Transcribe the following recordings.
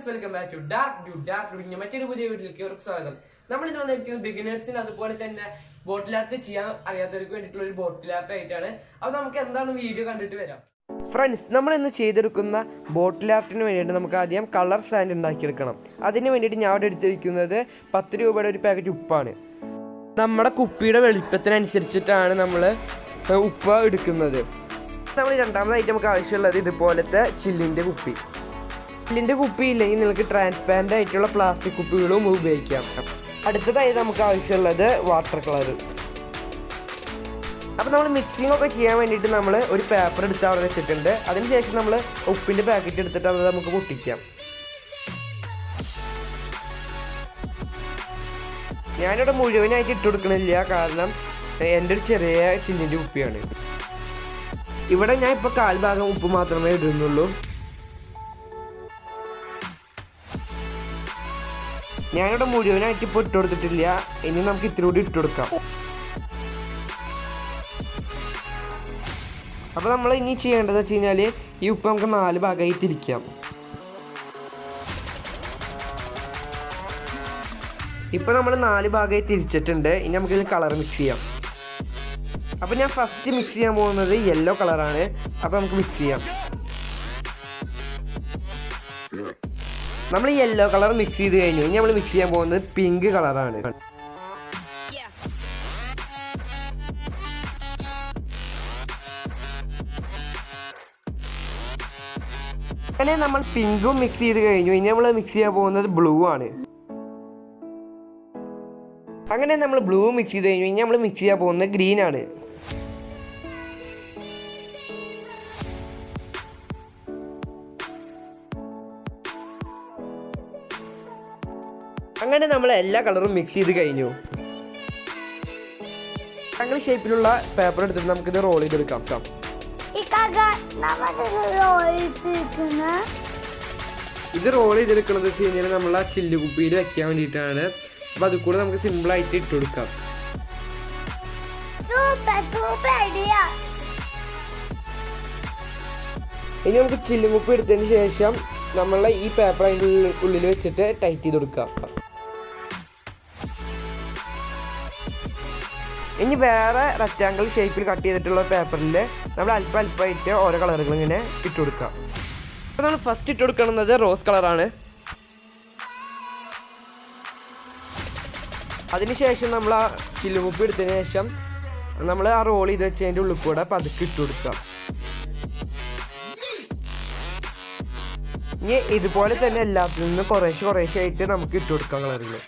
Friends welcome back to dark dew dark dew മറ്റൊരു പുതിയ വീട്ടിലേക്ക് അവർക്ക് സ്വാഗതം. നമ്മൾ ഇന്ന് വന്നിരിക്കുന്നത് ബിഗിനേഴ്സിന് അതുപോലെ തന്നെ ബോട്ടിൽ ആർട്ട് ചെയ്യാൻ അറിയാത്തവർക്ക് വേണ്ടിയിട്ടുള്ള ഒരു ബോട്ടിൽ ആർട്ട് ആയിട്ടാണ്. അപ്പോൾ നമുക്ക് എന്താണ് വീഡിയോ കണ്ടിട്ട് വരാം. ഫ്രണ്ട്സ് നമ്മൾ ഇന്ന് ചെയ്തെടുക്കുന്ന ബോട്ടിൽ ആർട്ടിന് വേണ്ടിയിട്ട് നമുക്ക് ആദ്യം കളർ സാൻഡ് ഉണ്ടാക്കിയെടുക്കണം. അതിന് വേണ്ടിയിട്ട് ഞാൻ അവിടെ എടുത്തിരിക്കുന്നത് പത്ത് രൂപയുടെ ഒരു പാക്കറ്റ് ഉപ്പാണ്. നമ്മുടെ കുപ്പിയുടെ വെളുപ്പത്തിനനുസരിച്ചിട്ടാണ് നമ്മൾ ഉപ്പ് എടുക്കുന്നത്. നമ്മൾ രണ്ടാമതായിട്ട് നമുക്ക് ആവശ്യമുള്ളത് ഇതുപോലത്തെ ചില്ലിന്റെ കുപ്പി. ചില്ലിന്റെ കുപ്പി ഇല്ലെങ്കിൽ നിങ്ങൾക്ക് ട്രാൻസ്പാരന്റ് ആയിട്ടുള്ള പ്ലാസ്റ്റിക് കുപ്പികളും ഉപയോഗിക്കാം. അടുത്തതായി നമുക്ക് ആവശ്യമുള്ളത് വാട്ടർ കളർ അപ്പോൾ നമ്മൾ മിക്സിംഗ് ഒക്കെ ചെയ്യാൻ വേണ്ടിയിട്ട് നമ്മൾ ഒരു പേപ്പർ എടുത്ത് അവിടെ വെച്ചിട്ടുണ്ട്. അതിനുശേഷം നമ്മൾ ഉപ്പിന്റെ പാക്കറ്റ് എടുത്തിട്ട് അത് നമുക്ക് പൊട്ടിക്കാം. ഞാനിവിടെ മുഴുവനായിട്ട് ഇട്ട് കൊടുക്കണില്ല. കാരണം എന്റെ ഒരു ചെറിയ ചില്ലിന്റെ ഉപ്പിയാണ് ഇവിടെ ഞാൻ ഇപ്പോൾ കാൽ ഭാഗം ഉപ്പ് മാത്രമേ ഇടുന്നുള്ളൂ. ഞാനിവിടെ മുഴുവനായിട്ട് ഇപ്പോൾ ഇട്ട് കൊടുത്തിട്ടില്ല. ഇനി നമുക്ക് ഇത്തിരി കൂടി ഇട്ട് കൊടുക്കാം. അപ്പോൾ നമ്മൾ ഇനി ചെയ്യേണ്ടത് വെച്ച് കഴിഞ്ഞാൽ ഈ ഉപ്പ് നമുക്ക് നാല് ഭാഗമായി തിരിക്കാം ഇപ്പോൾ നമ്മൾ നാല് ഭാഗമായി തിരിച്ചിട്ടുണ്ട്. ഇനി നമുക്കിതിൽ കളർ മിക്സ് ചെയ്യാം. അപ്പോൾ ഞാൻ ഫസ്റ്റ് മിക്സ് ചെയ്യാൻ പോകുന്നത് യെല്ലോ കളറാണ്. അപ്പോൾ നമുക്ക് മിക്സ് ചെയ്യാം. നമ്മൾ ഈ യെല്ലോ കളർ മിക്സ് ചെയ്ത് കഴിഞ്ഞു. ഇനി നമ്മൾ മിക്സ് ചെയ്യാൻ പോകുന്നത് പിങ്ക് കളറാണ് അങ്ങനെ നമ്മൾ പിങ്കും മിക്സ് ചെയ്ത് കഴിഞ്ഞു. ഇനി നമ്മൾ മിക്സ് ചെയ്യാൻ പോകുന്നത് ബ്ലൂ ആണ്. അങ്ങനെ നമ്മൾ ബ്ലൂ മിക്സ് ചെയ്ത് കഴിഞ്ഞു. ഇനി നമ്മൾ മിക്സ് ചെയ്യാൻ പോകുന്നത് ഗ്രീൻ ആണ്. അങ്ങനെ നമ്മൾ എല്ലാ കളറും മിക്സ് ചെയ്ത് കഴിഞ്ഞു. അങ്ങനെ ഷേപ്പിലുള്ള പേപ്പർ എടുത്തിട്ട് നമുക്കിത് റോൾ ചെയ്തെടുക്കാം ട്ടോ. ഇക്കാക്ക നമ്മളിത് ഒഴിച്ചിരിക്കുന്ന ഇത് റോൾ ചെയ്തെടുക്കുന്നത് വെച്ച് കഴിഞ്ഞാൽ നമ്മൾ ആ ചില്ലു കുപ്പിയിൽ വെക്കാൻ വേണ്ടിയിട്ടാണ്. അപ്പോൾ അത് കൂടെ നമുക്ക് സിമ്പിളായിട്ട് ഇട്ട് കൊടുക്കാം. ഇനി നമുക്ക് ചില്ലുകുപ്പി എടുത്തതിന് ശേഷം നമ്മളെ ഈ പേപ്പർ അതിന്റെ ഉള്ളിൽ വെച്ചിട്ട് ടൈറ്റ് ചെയ്ത് കൊടുക്കാം. ഇനി വേറെ റെക്റ്റാങ്കിൾ ഷേപ്പിൽ കട്ട് ചെയ്തിട്ടുള്ള പേപ്പറിൽ നമ്മൾ അല്പം അല്പമായിട്ട് ഓരോ കളറുകൾ ഇങ്ങനെ ഇട്ട് കൊടുക്കാം. അപ്പോൾ നമ്മൾ ഫസ്റ്റ് ഇട്ട് കൊടുക്കുന്നത് റോസ് കളറാണ് അതിനുശേഷം നമ്മൾ ആ ചില്ലുമുപ്പ് എടുത്തതിന് ശേഷം നമ്മൾ ആ റോൾ ചെയ്ത് വെച്ചതിന്റെ ഉള്ളിൽ കൂടെ പതുക്കെ ഇട്ട് കൊടുക്കാം. ഇനി ഇതുപോലെ തന്നെ എല്ലാത്തിൽ നിന്നും കുറേശ്ശെ കുറേശ്ശെ ആയിട്ട് നമുക്ക് ഇട്ട് കൊടുക്കാം കളറുകൾ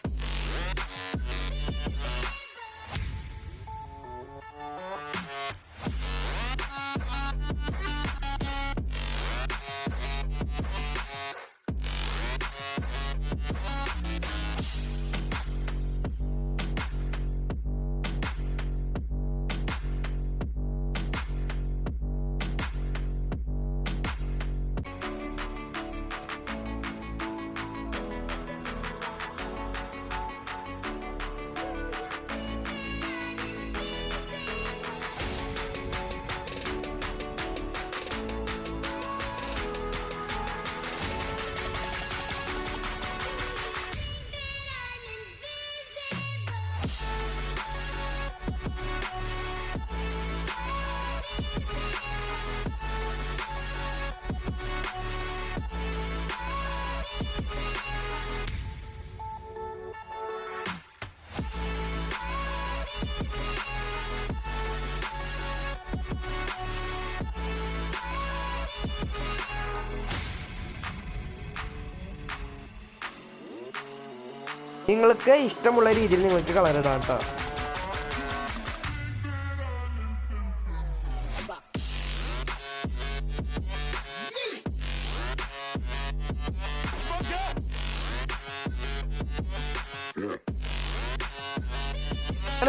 നിങ്ങൾക്ക് ഇഷ്ടമുള്ള രീതിയിൽ നിങ്ങൾക്ക് കളർ ഇടാം കേട്ടോ.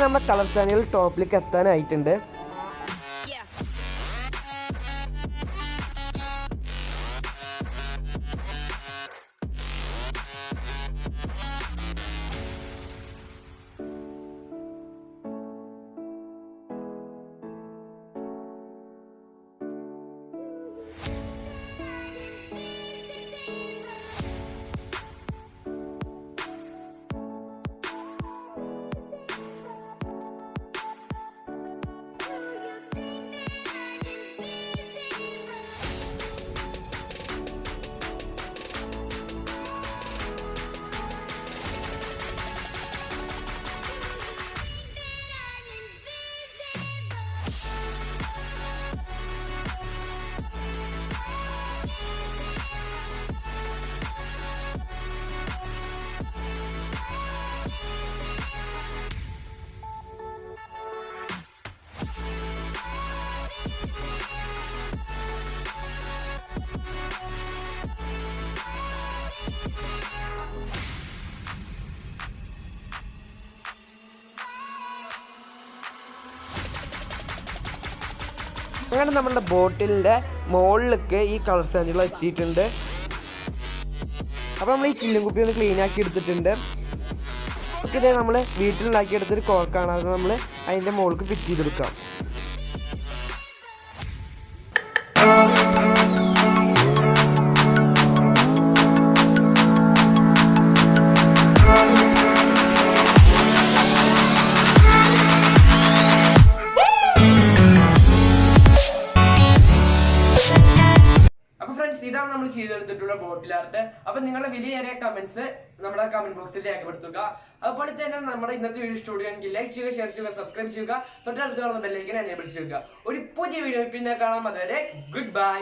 നമ്മുടെ കളർ ചാനൽ ടോപ്പിലേക്ക് എത്താനായിട്ടുണ്ട്. അങ്ങനെ നമ്മുടെ ബോട്ടിലിന്റെ മുകളിലൊക്കെ ഈ കളർ സാൻഡുകൾ എത്തിയിട്ടുണ്ട്. അപ്പോൾ നമ്മൾ ഈ ചില്ലും കുപ്പി ഒന്ന് ക്ലീൻ ആക്കി എടുത്തിട്ടുണ്ട്. ഒക്കെ നമ്മൾ വീട്ടിലുണ്ടാക്കിയെടുത്തൊരു കോർക്കാണ് അത് നമ്മൾ അതിന്റെ മുകൾക്ക് ഫിറ്റ് ചെയ്തെടുക്കാം. ആർട്ട് അപ്പൊ നിങ്ങളുടെ വിലയേറിയ കമന്റ്സ് നമ്മുടെ കമന്റ് ബോക്സിൽ രേഖപ്പെടുത്തുക. അതുപോലെ തന്നെ നമ്മുടെ ഇന്നത്തെ വീഡിയോ എങ്കിൽ ലൈക്ക് ചെയ്യുക ഷെയർ ചെയ്യുക സബ്സ്ക്രൈബ് ചെയ്യുക. തൊട്ടടുത്ത് കാണുന്ന ബെല്ലൈക്കൻ എനേബിൾ ചെയ്യുക. ഒരു പുതിയ വീഡിയോ പിന്നെ കാണാം. അതുവരെ ഗുഡ് ബൈ